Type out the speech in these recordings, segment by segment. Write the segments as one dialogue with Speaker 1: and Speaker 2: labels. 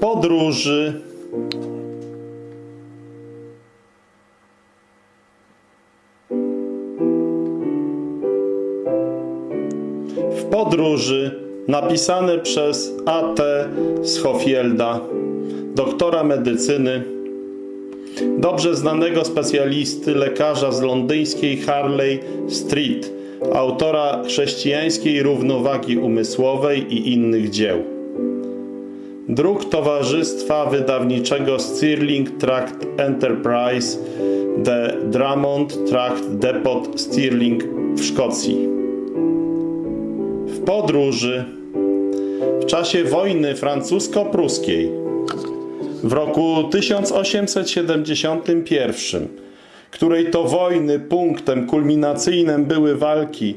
Speaker 1: podróży w podróży napisane przez A.T. Schofielda, doktora medycyny, dobrze znanego specjalisty, lekarza z londyńskiej Harley Street, autora chrześcijańskiej równowagi umysłowej i innych dzieł. Druk Towarzystwa Wydawniczego Stirling Tract Enterprise de Drummond Tract Depot Stirling w Szkocji. W podróży w czasie wojny francusko-pruskiej w roku 1871, której to wojny punktem kulminacyjnym były walki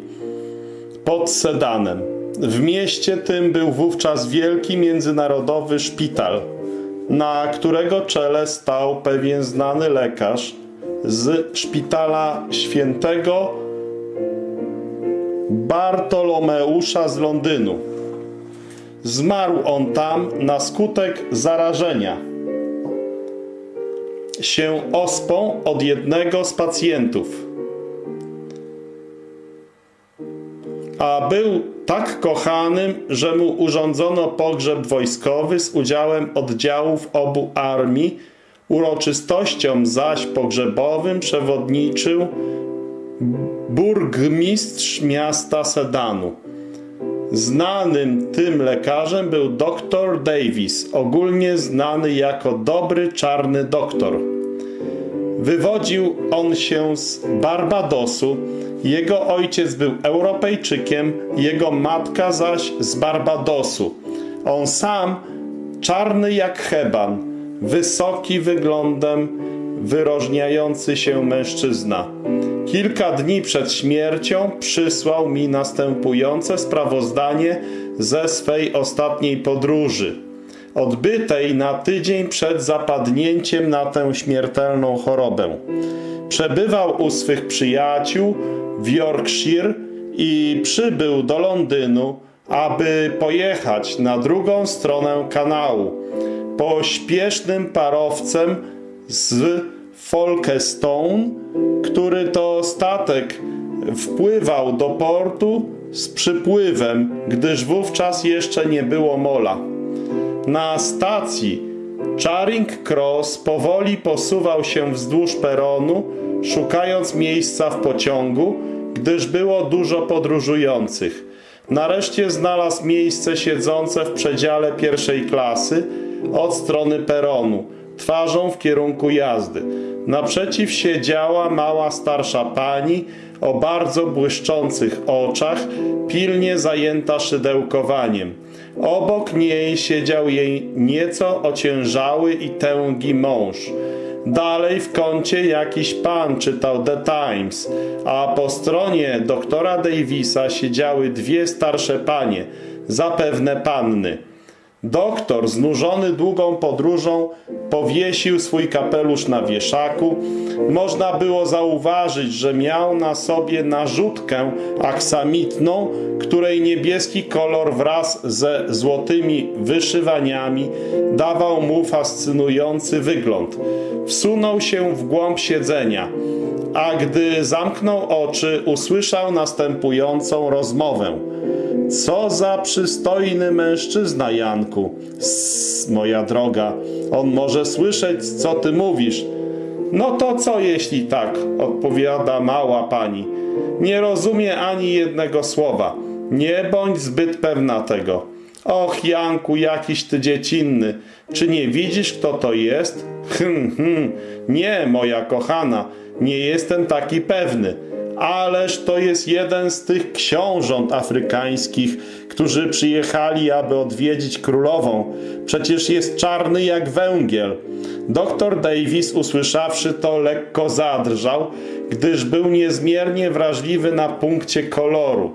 Speaker 1: pod Sedanem. W mieście tym był wówczas wielki międzynarodowy szpital, na którego czele stał pewien znany lekarz z szpitala świętego Bartolomeusza z Londynu. Zmarł on tam na skutek zarażenia się ospą od jednego z pacjentów. A był tak kochanym, że mu urządzono pogrzeb wojskowy z udziałem oddziałów obu armii. Uroczystościom zaś pogrzebowym przewodniczył burgmistrz miasta Sedanu. Znanym tym lekarzem był dr Davis, ogólnie znany jako dobry czarny doktor. Wywodził on się z Barbadosu, jego ojciec był Europejczykiem, jego matka zaś z Barbadosu. On sam czarny jak heban, wysoki wyglądem, wyróżniający się mężczyzna. Kilka dni przed śmiercią przysłał mi następujące sprawozdanie ze swej ostatniej podróży, odbytej na tydzień przed zapadnięciem na tę śmiertelną chorobę. Przebywał u swych przyjaciół w Yorkshire i przybył do Londynu, aby pojechać na drugą stronę kanału. Pośpiesznym parowcem z Folkestone, który to statek wpływał do portu z przypływem, gdyż wówczas jeszcze nie było mola. Na stacji Charing Cross powoli posuwał się wzdłuż peronu, szukając miejsca w pociągu, gdyż było dużo podróżujących. Nareszcie znalazł miejsce siedzące w przedziale pierwszej klasy od strony peronu, twarzą w kierunku jazdy. Naprzeciw siedziała mała starsza pani o bardzo błyszczących oczach, pilnie zajęta szydełkowaniem. Obok niej siedział jej nieco ociężały i tęgi mąż. Dalej w kącie jakiś pan czytał The Times, a po stronie doktora Davisa siedziały dwie starsze panie, zapewne panny. Doktor, znużony długą podróżą, powiesił swój kapelusz na wieszaku. Można było zauważyć, że miał na sobie narzutkę aksamitną, której niebieski kolor wraz ze złotymi wyszywaniami dawał mu fascynujący wygląd. Wsunął się w głąb siedzenia, a gdy zamknął oczy, usłyszał następującą rozmowę. Co za przystojny mężczyzna, Janku. Sss, moja droga, on może słyszeć, co ty mówisz. No to co jeśli tak, odpowiada mała pani. Nie rozumie ani jednego słowa. Nie bądź zbyt pewna tego. Och, Janku, jakiś ty dziecinny. Czy nie widzisz, kto to jest? Hm, hm. Nie, moja kochana, nie jestem taki pewny ależ to jest jeden z tych książąt afrykańskich, którzy przyjechali, aby odwiedzić królową. Przecież jest czarny jak węgiel. Doktor Davis, usłyszawszy to, lekko zadrżał, gdyż był niezmiernie wrażliwy na punkcie koloru.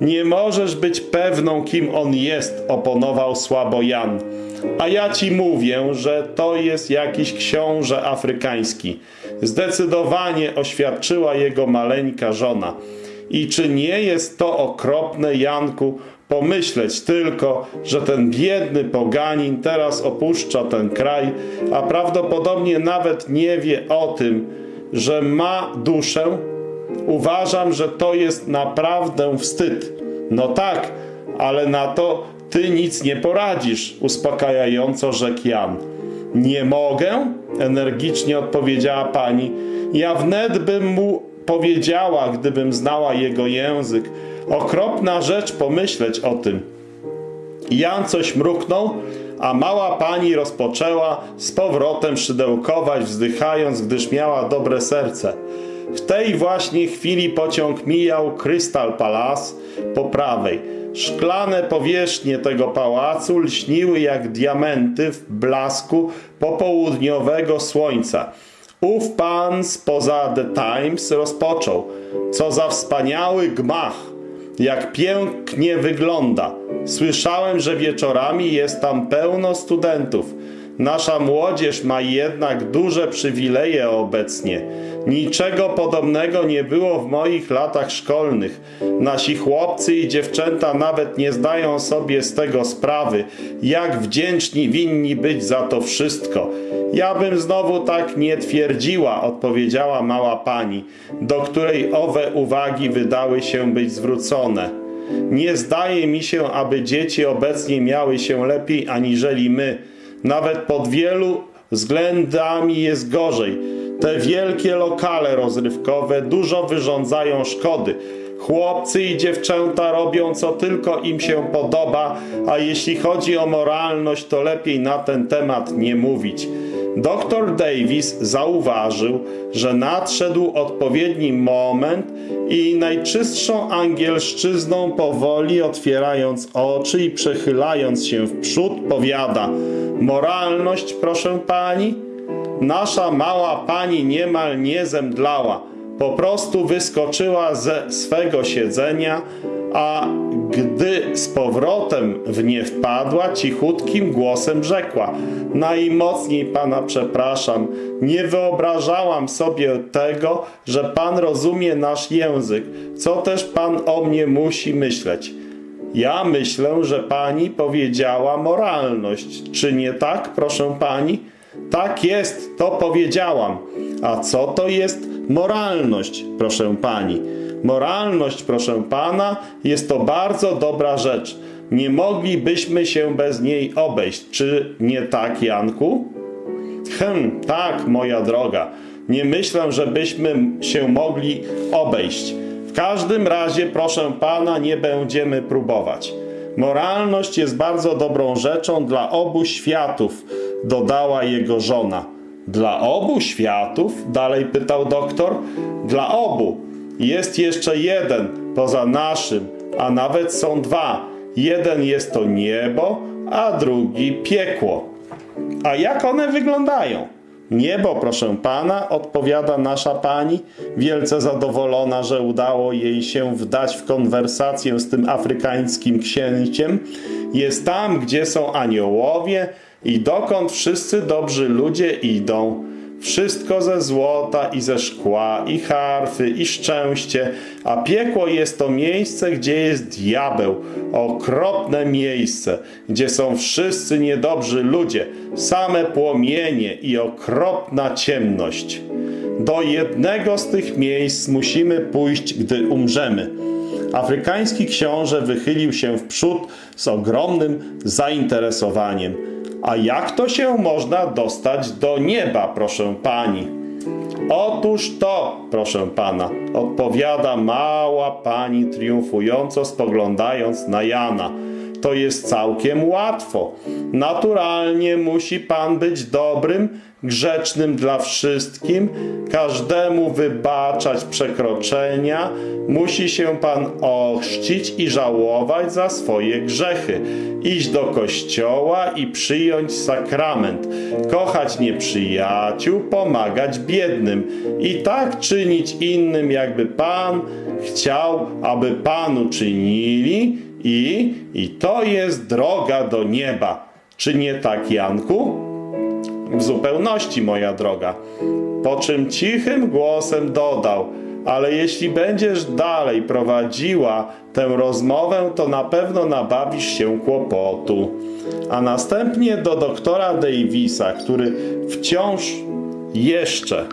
Speaker 1: Nie możesz być pewną, kim on jest, oponował słabo Jan. A ja ci mówię, że to jest jakiś książę afrykański. Zdecydowanie oświadczyła jego maleńka żona. I czy nie jest to okropne, Janku, Pomyśleć tylko, że ten biedny poganin teraz opuszcza ten kraj, a prawdopodobnie nawet nie wie o tym, że ma duszę. Uważam, że to jest naprawdę wstyd. No tak, ale na to ty nic nie poradzisz, uspokajająco rzekł Jan. Nie mogę? energicznie odpowiedziała pani. Ja wnet bym mu powiedziała, gdybym znała jego język. Okropna rzecz pomyśleć o tym. Jan coś mruknął, a mała pani rozpoczęła z powrotem szydełkować, wzdychając, gdyż miała dobre serce. W tej właśnie chwili pociąg mijał Crystal Palace po prawej. Szklane powierzchnie tego pałacu lśniły jak diamenty w blasku popołudniowego słońca. Ów pan spoza The Times rozpoczął. Co za wspaniały gmach! Jak pięknie wygląda! Słyszałem, że wieczorami jest tam pełno studentów. Nasza młodzież ma jednak duże przywileje obecnie. Niczego podobnego nie było w moich latach szkolnych. Nasi chłopcy i dziewczęta nawet nie zdają sobie z tego sprawy, jak wdzięczni winni być za to wszystko. Ja bym znowu tak nie twierdziła, odpowiedziała mała pani, do której owe uwagi wydały się być zwrócone. Nie zdaje mi się, aby dzieci obecnie miały się lepiej aniżeli my. Nawet pod wielu względami jest gorzej. Te wielkie lokale rozrywkowe dużo wyrządzają szkody. Chłopcy i dziewczęta robią co tylko im się podoba, a jeśli chodzi o moralność, to lepiej na ten temat nie mówić. Dr Davis zauważył, że nadszedł odpowiedni moment i najczystszą angielszczyzną powoli otwierając oczy i przechylając się w przód powiada Moralność, proszę pani? Nasza mała pani niemal nie zemdlała. Po prostu wyskoczyła ze swego siedzenia, a gdy z powrotem w nie wpadła, cichutkim głosem rzekła: Najmocniej pana przepraszam, nie wyobrażałam sobie tego, że pan rozumie nasz język. Co też pan o mnie musi myśleć? Ja myślę, że pani powiedziała moralność. Czy nie tak, proszę pani? Tak jest, to powiedziałam. A co to jest moralność, proszę pani? Moralność, proszę pana, jest to bardzo dobra rzecz. Nie moglibyśmy się bez niej obejść. Czy nie tak, Janku? Hm, tak, moja droga. Nie myślę, żebyśmy się mogli obejść. W każdym razie, proszę pana, nie będziemy próbować. Moralność jest bardzo dobrą rzeczą dla obu światów, dodała jego żona. Dla obu światów? Dalej pytał doktor. Dla obu. Jest jeszcze jeden poza naszym, a nawet są dwa. Jeden jest to niebo, a drugi piekło. A jak one wyglądają? Niebo, proszę pana, odpowiada nasza pani, wielce zadowolona, że udało jej się wdać w konwersację z tym afrykańskim księciem, jest tam, gdzie są aniołowie i dokąd wszyscy dobrzy ludzie idą. Wszystko ze złota i ze szkła, i harfy, i szczęście, a piekło jest to miejsce, gdzie jest diabeł, okropne miejsce, gdzie są wszyscy niedobrzy ludzie, same płomienie i okropna ciemność. Do jednego z tych miejsc musimy pójść, gdy umrzemy. Afrykański książę wychylił się w przód z ogromnym zainteresowaniem. A jak to się można dostać do nieba, proszę pani? Otóż to, proszę pana, odpowiada mała pani triumfująco spoglądając na Jana. To jest całkiem łatwo. Naturalnie musi pan być dobrym, grzecznym dla wszystkim, każdemu wybaczać przekroczenia, musi się pan ochrzcić i żałować za swoje grzechy, iść do kościoła i przyjąć sakrament, kochać nieprzyjaciół, pomagać biednym. I tak czynić innym, jakby pan chciał, aby panu czynili. I, i to jest droga do nieba. Czy nie tak, Janku? W zupełności, moja droga. Po czym cichym głosem dodał, ale jeśli będziesz dalej prowadziła tę rozmowę, to na pewno nabawisz się kłopotu. A następnie do doktora Davisa, który wciąż jeszcze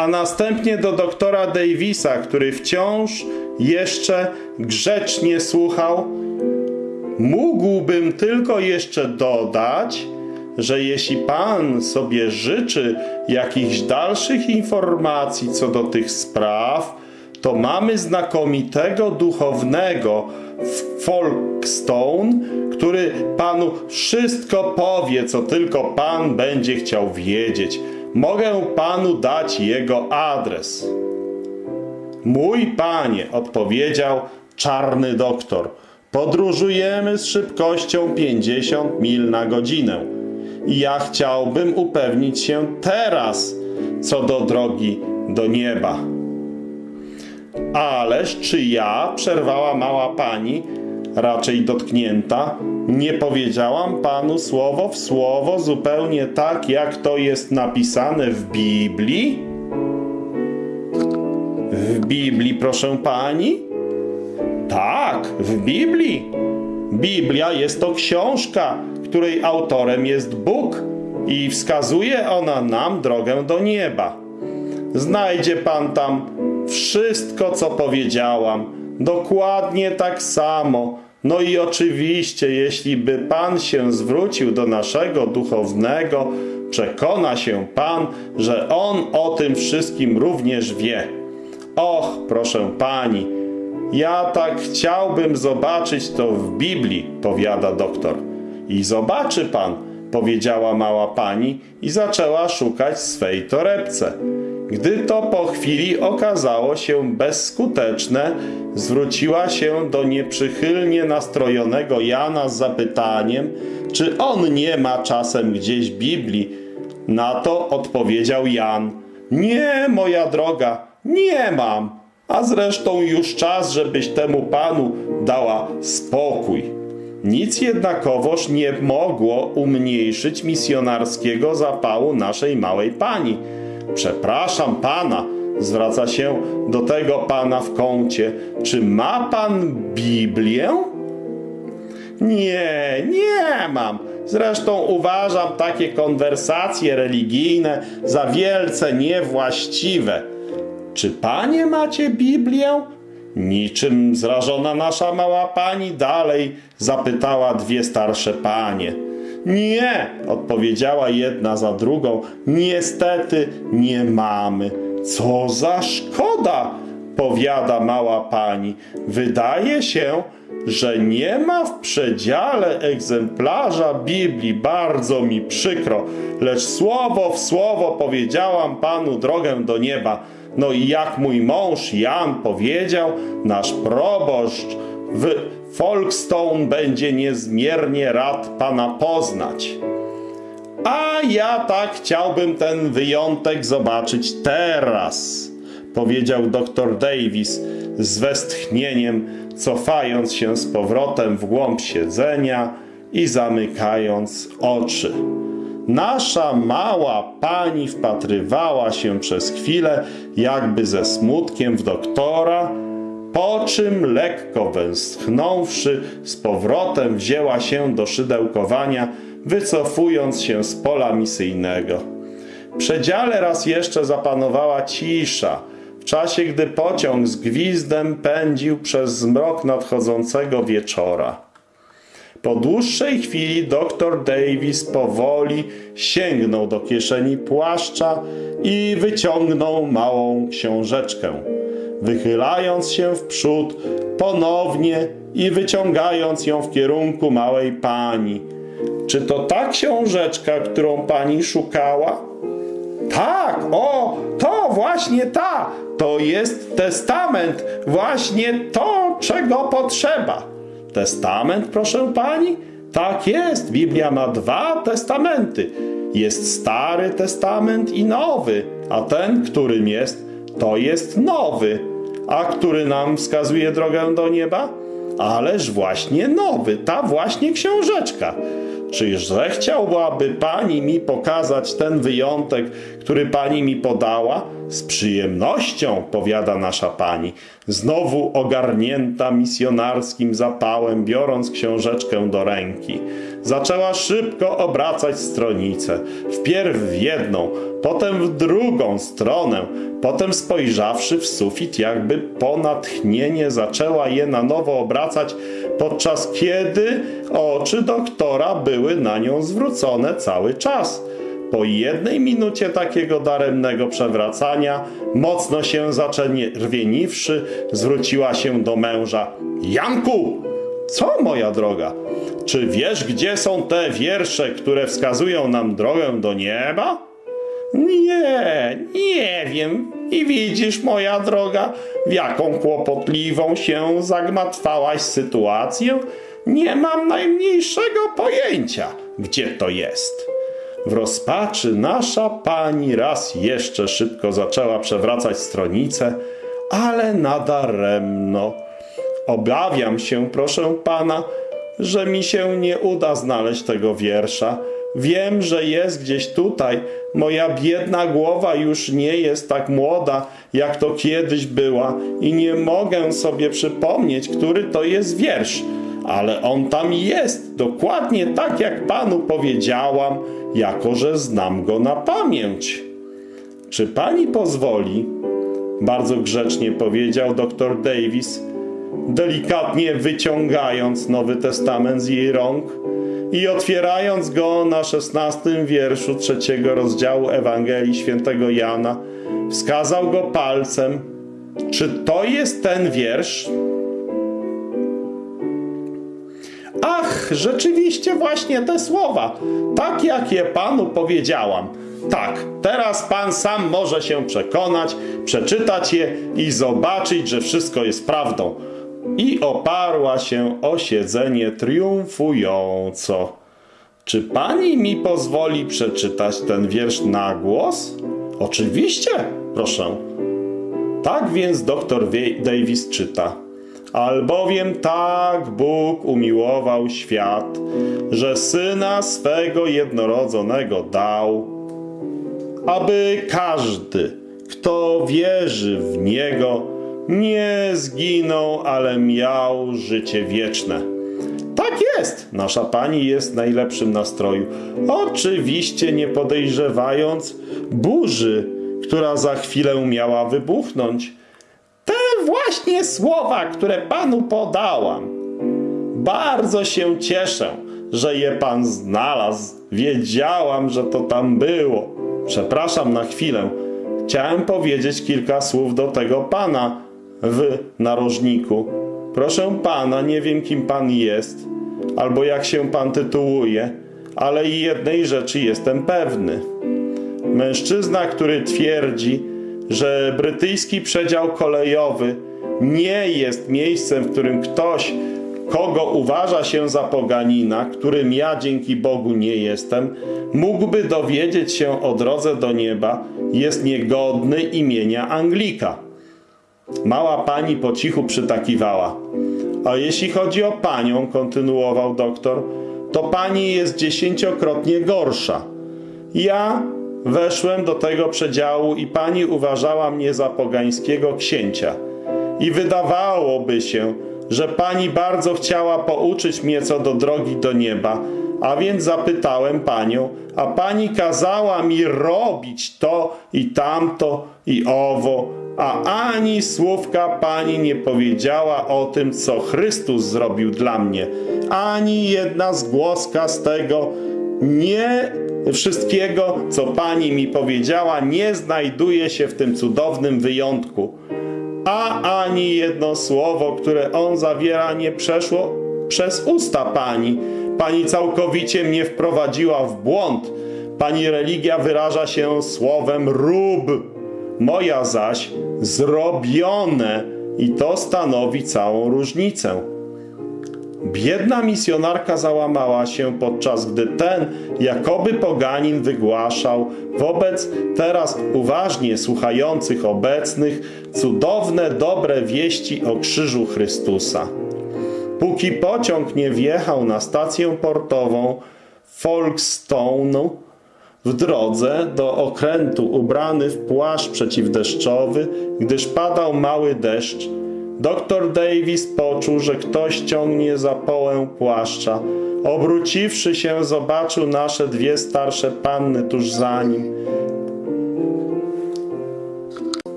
Speaker 1: a następnie do doktora Davisa, który wciąż jeszcze grzecznie słuchał, mógłbym tylko jeszcze dodać, że jeśli Pan sobie życzy jakichś dalszych informacji co do tych spraw, to mamy znakomitego duchownego w Folkestone, który Panu wszystko powie, co tylko Pan będzie chciał wiedzieć. Mogę Panu dać jego adres. Mój Panie, odpowiedział czarny doktor, podróżujemy z szybkością 50 mil na godzinę. I ja chciałbym upewnić się teraz co do drogi do nieba. Ależ czy ja, przerwała mała pani, raczej dotknięta, nie powiedziałam panu słowo w słowo, zupełnie tak, jak to jest napisane w Biblii? W Biblii, proszę pani? Tak, w Biblii. Biblia jest to książka, której autorem jest Bóg i wskazuje ona nam drogę do nieba. Znajdzie pan tam wszystko, co powiedziałam, dokładnie tak samo. No i oczywiście, jeśli by pan się zwrócił do naszego duchownego, przekona się pan, że on o tym wszystkim również wie. Och, proszę pani, ja tak chciałbym zobaczyć to w Biblii, powiada doktor. I zobaczy pan, powiedziała mała pani i zaczęła szukać swej torebce. Gdy to po chwili okazało się bezskuteczne, zwróciła się do nieprzychylnie nastrojonego Jana z zapytaniem, czy on nie ma czasem gdzieś Biblii. Na to odpowiedział Jan: Nie, moja droga, nie mam. A zresztą już czas, żebyś temu panu dała spokój. Nic jednakowoż nie mogło umniejszyć misjonarskiego zapału naszej małej pani. Przepraszam pana, zwraca się do tego pana w kącie. Czy ma pan Biblię? Nie, nie mam. Zresztą uważam takie konwersacje religijne za wielce niewłaściwe. Czy panie macie Biblię? Niczym zrażona nasza mała pani dalej zapytała dwie starsze panie. Nie, odpowiedziała jedna za drugą. Niestety nie mamy. Co za szkoda, powiada mała pani. Wydaje się, że nie ma w przedziale egzemplarza Biblii. Bardzo mi przykro, lecz słowo w słowo powiedziałam panu drogę do nieba. No i jak mój mąż Jan powiedział, nasz proboszcz w Folkestone będzie niezmiernie rad pana poznać. A ja tak chciałbym ten wyjątek zobaczyć teraz, powiedział dr Davis z westchnieniem, cofając się z powrotem w głąb siedzenia i zamykając oczy. Nasza mała pani wpatrywała się przez chwilę, jakby ze smutkiem w doktora, po czym lekko westchnąwszy, z powrotem wzięła się do szydełkowania, wycofując się z pola misyjnego. W przedziale raz jeszcze zapanowała cisza, w czasie gdy pociąg z gwizdem pędził przez zmrok nadchodzącego wieczora. Po dłuższej chwili dr Davis powoli sięgnął do kieszeni płaszcza i wyciągnął małą książeczkę. Wychylając się w przód ponownie i wyciągając ją w kierunku małej pani. Czy to ta książeczka, którą pani szukała? Tak, o, to właśnie ta. To jest testament, właśnie to, czego potrzeba. Testament, proszę pani? Tak jest, Biblia ma dwa testamenty. Jest Stary Testament i Nowy, a ten, którym jest, to jest nowy. A który nam wskazuje drogę do nieba? Ależ właśnie nowy, ta właśnie książeczka. Czyż zechciałbaby pani mi pokazać ten wyjątek, który pani mi podała? Z przyjemnością, powiada nasza pani, znowu ogarnięta misjonarskim zapałem, biorąc książeczkę do ręki. Zaczęła szybko obracać stronicę, wpierw w jedną, potem w drugą stronę, potem spojrzawszy w sufit, jakby po natchnienie zaczęła je na nowo obracać, podczas kiedy oczy doktora były na nią zwrócone cały czas. Po jednej minucie takiego daremnego przewracania, mocno się zaczerwieniwszy, zwróciła się do męża. Janku! Co, moja droga? Czy wiesz, gdzie są te wiersze, które wskazują nam drogę do nieba? Nie, nie wiem. I widzisz, moja droga, w jaką kłopotliwą się zagmatwałaś sytuację? Nie mam najmniejszego pojęcia, gdzie to jest. W rozpaczy nasza pani raz jeszcze szybko zaczęła przewracać stronicę, ale nadaremno. Obawiam się, proszę pana, że mi się nie uda znaleźć tego wiersza. Wiem, że jest gdzieś tutaj. Moja biedna głowa już nie jest tak młoda, jak to kiedyś była i nie mogę sobie przypomnieć, który to jest wiersz. Ale on tam jest, dokładnie tak jak panu powiedziałam, jako że znam go na pamięć. Czy pani pozwoli? Bardzo grzecznie powiedział dr Davis, delikatnie wyciągając Nowy Testament z jej rąk i otwierając go na szesnastym wierszu trzeciego rozdziału Ewangelii świętego Jana, wskazał go palcem. Czy to jest ten wiersz? Ach, rzeczywiście właśnie te słowa, tak jak je panu powiedziałam. Tak, teraz pan sam może się przekonać, przeczytać je i zobaczyć, że wszystko jest prawdą. I oparła się o siedzenie triumfująco. Czy pani mi pozwoli przeczytać ten wiersz na głos? Oczywiście, proszę. Tak więc doktor Davis czyta. Albowiem tak Bóg umiłował świat, że syna swego jednorodzonego dał, aby każdy, kto wierzy w niego, nie zginął, ale miał życie wieczne. Tak jest, nasza pani jest w najlepszym nastroju. Oczywiście nie podejrzewając burzy, która za chwilę miała wybuchnąć właśnie słowa, które Panu podałam. Bardzo się cieszę, że je Pan znalazł. Wiedziałam, że to tam było. Przepraszam na chwilę. Chciałem powiedzieć kilka słów do tego Pana w narożniku. Proszę Pana, nie wiem kim Pan jest, albo jak się Pan tytułuje, ale jednej rzeczy jestem pewny. Mężczyzna, który twierdzi, że brytyjski przedział kolejowy nie jest miejscem, w którym ktoś, kogo uważa się za poganina, którym ja dzięki Bogu nie jestem, mógłby dowiedzieć się o drodze do nieba, jest niegodny imienia Anglika. Mała pani po cichu przytakiwała. A jeśli chodzi o panią, kontynuował doktor, to pani jest dziesięciokrotnie gorsza. Ja weszłem do tego przedziału i pani uważała mnie za pogańskiego księcia i wydawałoby się, że pani bardzo chciała pouczyć mnie co do drogi do nieba, a więc zapytałem panią, a pani kazała mi robić to i tamto i owo, a ani słówka pani nie powiedziała o tym, co Chrystus zrobił dla mnie. Ani jedna zgłoska z tego nie wszystkiego, co pani mi powiedziała, nie znajduje się w tym cudownym wyjątku a ani jedno słowo, które on zawiera, nie przeszło przez usta Pani. Pani całkowicie mnie wprowadziła w błąd. Pani religia wyraża się słowem rób, moja zaś zrobione i to stanowi całą różnicę. Biedna misjonarka załamała się, podczas gdy ten, jakoby poganin, wygłaszał wobec teraz uważnie słuchających obecnych cudowne, dobre wieści o krzyżu Chrystusa. Póki pociąg nie wjechał na stację portową, Folkestone w drodze do okrętu ubrany w płaszcz przeciwdeszczowy, gdyż padał mały deszcz, Doktor Davis poczuł, że ktoś ciągnie za połę płaszcza. Obróciwszy się, zobaczył nasze dwie starsze panny tuż za nim.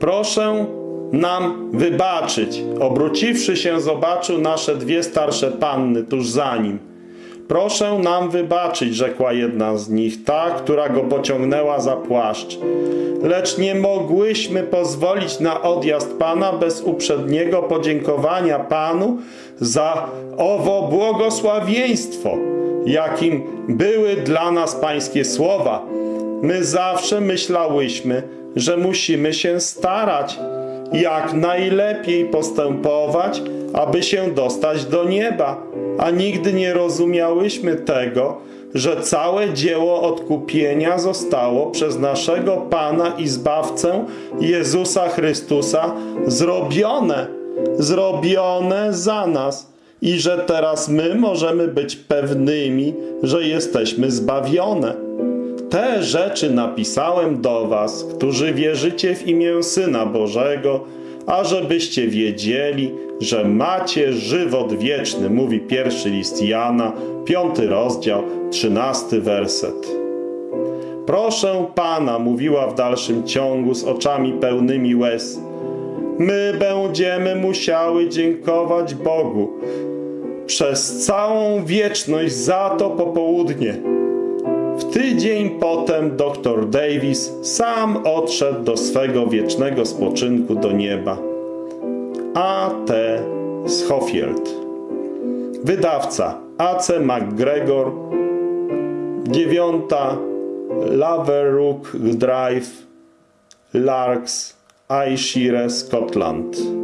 Speaker 1: Proszę nam wybaczyć. Obróciwszy się, zobaczył nasze dwie starsze panny tuż za nim. Proszę nam wybaczyć, rzekła jedna z nich, ta, która go pociągnęła za płaszcz. Lecz nie mogłyśmy pozwolić na odjazd Pana bez uprzedniego podziękowania Panu za owo błogosławieństwo, jakim były dla nas Pańskie słowa. My zawsze myślałyśmy, że musimy się starać, jak najlepiej postępować, aby się dostać do nieba, a nigdy nie rozumiałyśmy tego, że całe dzieło odkupienia zostało przez naszego Pana i Zbawcę Jezusa Chrystusa zrobione, zrobione za nas i że teraz my możemy być pewnymi, że jesteśmy zbawione. Te rzeczy napisałem do was, którzy wierzycie w imię Syna Bożego, ażebyście wiedzieli, że macie żywot wieczny, mówi pierwszy list Jana, piąty rozdział, trzynasty werset. Proszę Pana, mówiła w dalszym ciągu z oczami pełnymi łez, my będziemy musiały dziękować Bogu przez całą wieczność za to popołudnie. W tydzień potem dr Davis sam odszedł do swego wiecznego spoczynku do nieba. A. T. Schofield Wydawca A.C. McGregor Dziewiąta Laverook Drive Larks, Ayrshire, Scotland